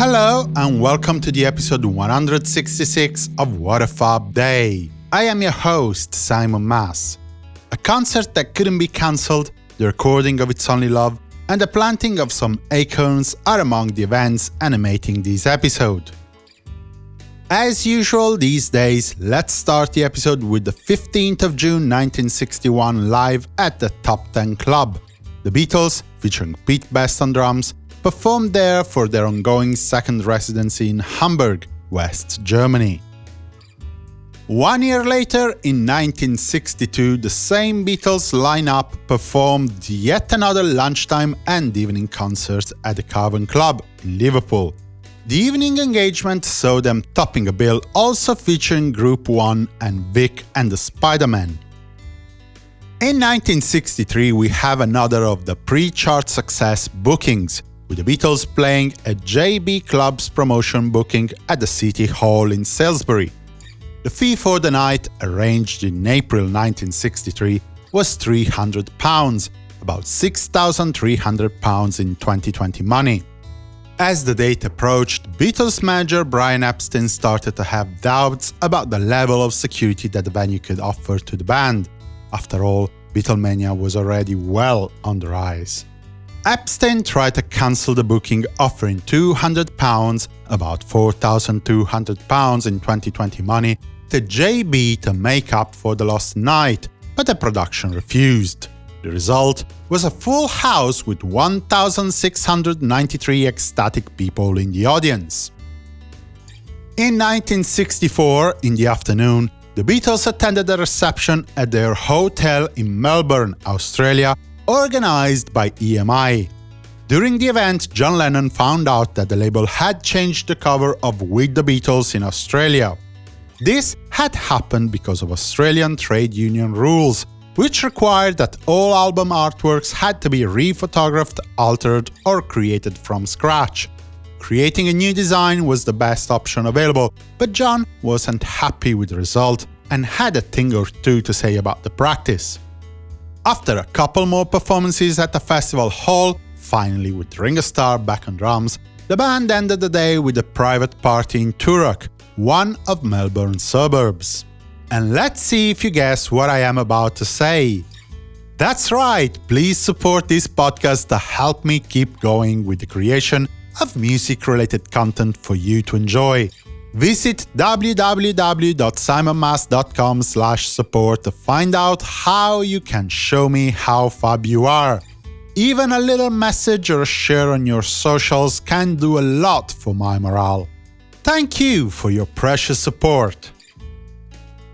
Hello and welcome to the episode 166 of What a Fab Day. I am your host, Simon Mas. A concert that couldn't be cancelled, the recording of It's Only Love, and the planting of some acorns are among the events animating this episode. As usual these days, let's start the episode with the 15th of June 1961 live at the Top 10 Club. The Beatles, featuring Pete Best on drums, performed there for their ongoing second residency in Hamburg, West Germany. One year later, in 1962, the same Beatles lineup performed yet another lunchtime and evening concert at the Cavern Club in Liverpool. The evening engagement saw them topping a bill also featuring Group 1 and Vic and the Spider-Man. In 1963 we have another of the pre-chart success bookings, with the Beatles playing a JB Club's promotion booking at the City Hall in Salisbury. The fee for the night, arranged in April 1963, was £300, about £6,300 in 2020 money. As the date approached, Beatles manager Brian Epstein started to have doubts about the level of security that the venue could offer to the band. After all, Beatlemania was already well on the rise. Epstein tried to cancel the booking offering £200, about £4,200 in 2020 money, to JB to make up for the lost night, but the production refused. The result was a full house with 1,693 ecstatic people in the audience. In 1964, in the afternoon, the Beatles attended a reception at their hotel in Melbourne, Australia, organized by EMI. During the event, John Lennon found out that the label had changed the cover of With the Beatles in Australia. This had happened because of Australian trade union rules, which required that all album artworks had to be rephotographed, altered, or created from scratch. Creating a new design was the best option available, but John wasn't happy with the result and had a thing or two to say about the practice. After a couple more performances at the festival hall, finally with Ringo Starr back on drums, the band ended the day with a private party in Toorak, one of Melbourne's suburbs. And let's see if you guess what I am about to say. That's right, please support this podcast to help me keep going with the creation of music-related content for you to enjoy. Visit www.simonmas.com support to find out how you can show me how fab you are. Even a little message or a share on your socials can do a lot for my morale. Thank you for your precious support.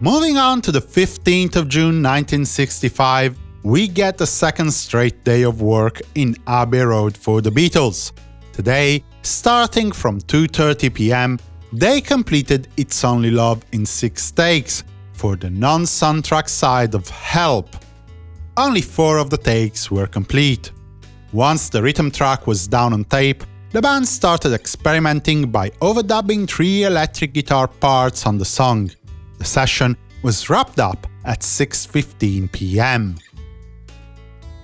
Moving on to the 15th of June 1965, we get the second straight day of work in Abbey Road for the Beatles. Today, starting from 2.30 pm, they completed It's Only Love in six takes, for the non-soundtrack side of Help. Only four of the takes were complete. Once the rhythm track was down on tape, the band started experimenting by overdubbing three electric guitar parts on the song. The session was wrapped up at 6.15 pm.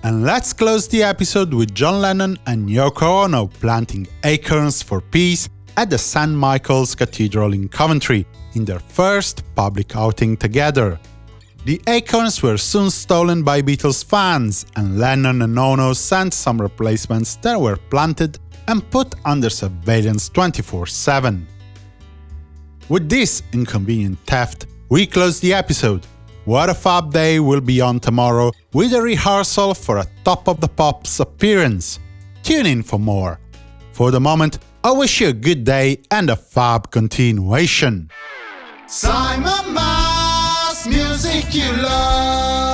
And let's close the episode with John Lennon and Yoko Ono planting acorns for peace at the St. Michael's Cathedral in Coventry in their first public outing together. The acorns were soon stolen by Beatles fans, and Lennon and Ono sent some replacements that were planted and put under surveillance 24-7. With this inconvenient theft, we close the episode. What a Fab Day will be on tomorrow with a rehearsal for a Top of the Pops appearance. Tune in for more. For the moment, I wish you a good day and a fab continuation. Simon Mas, music you love.